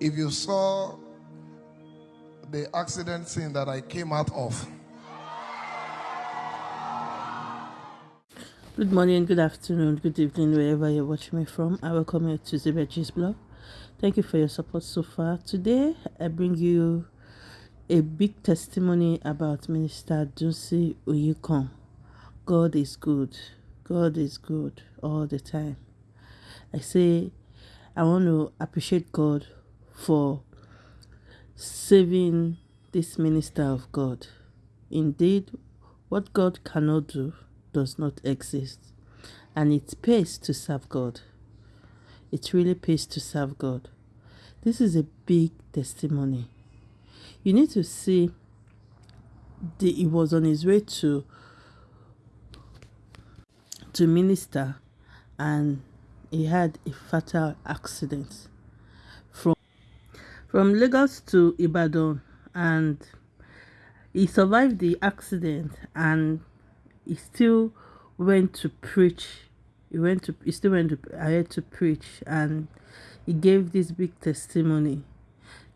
If you saw the accident scene that I came out of, Good morning, good afternoon, good evening, wherever you're watching me from. I welcome you to Zebedji's blog. Thank you for your support so far. Today, I bring you a big testimony about Minister Dunsin Oyekan. God is good. God is good all the time. I say, I want to appreciate God for saving this minister of God. Indeed, what God cannot do does not exist. And it pays to serve God. It really pays to serve God. This is a big testimony. You need to see the, he was on his way to to minister and he had a fatal accident from Lagos to Ibadan and he survived the accident and he still went to preach. He went to he still went to ahead to preach and he gave this big testimony.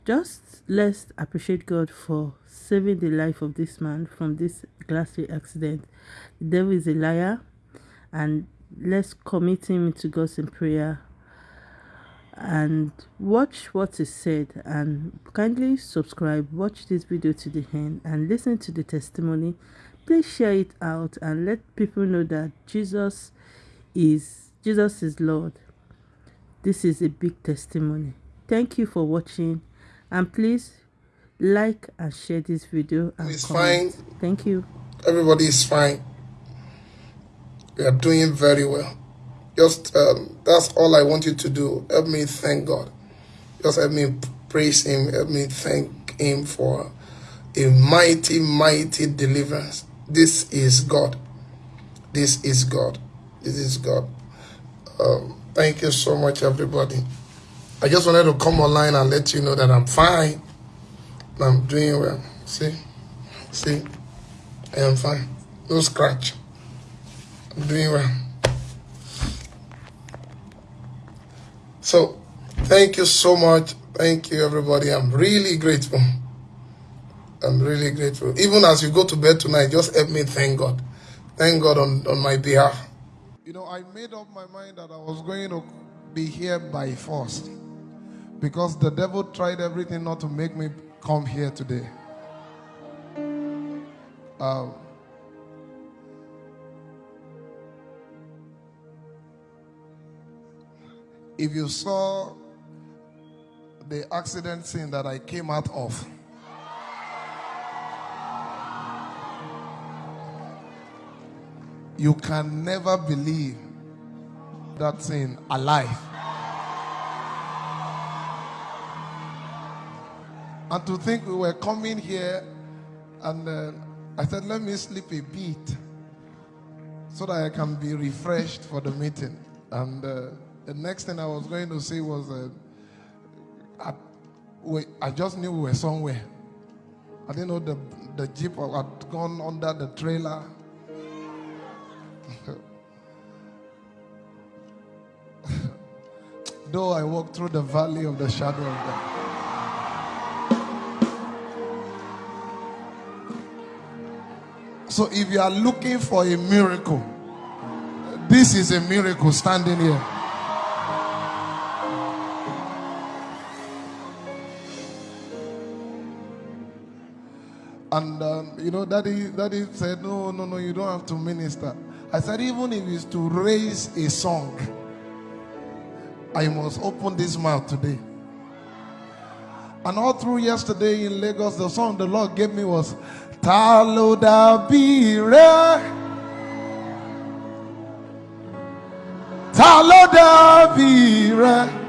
Just let's appreciate god for saving the life of this man from this ghastly accident. The devil is a liar and let's commit him to god's in prayer and watch what is said and kindly subscribe watch this video to the end and listen to the testimony please share it out and let people know that jesus is jesus is lord this is a big testimony thank you for watching and please like and share this video and it's comment. fine. thank you Everybody is fine. We are doing very well. Just um, that's all I want you to do. Help me thank God. Just help me praise Him. Help me thank Him for a mighty, mighty deliverance. This is God. This is God. This is God. Um, thank you so much, everybody. I just wanted to come online and let you know that I'm fine. I'm doing well. See? See? I am fine. No scratch. I'm doing well. So, thank you so much. Thank you, everybody. I'm really grateful. I'm really grateful. Even as you go to bed tonight, just help me thank God. Thank God on, on my behalf. You know, I made up my mind that I was going to be here by force because the devil tried everything not to make me come here today. Um, if you saw the accident scene that I came out of, you can never believe that scene alive. And to think we were coming here, and uh, I said, let me sleep a bit so that I can be refreshed for the meeting. And uh, the next thing I was going to say was, uh, I, we, I just knew we were somewhere. I didn't know the, the jeep had gone under the trailer. Though I walked through the valley of the shadow of death. So if you are looking for a miracle, this is a miracle standing here. And um, you know, daddy, daddy said, No, no, no, you don't have to minister. I said, even if it's to raise a song, I must open this mouth today. And all through yesterday in Lagos, the song the Lord gave me was Talo da bire. Talo da bire.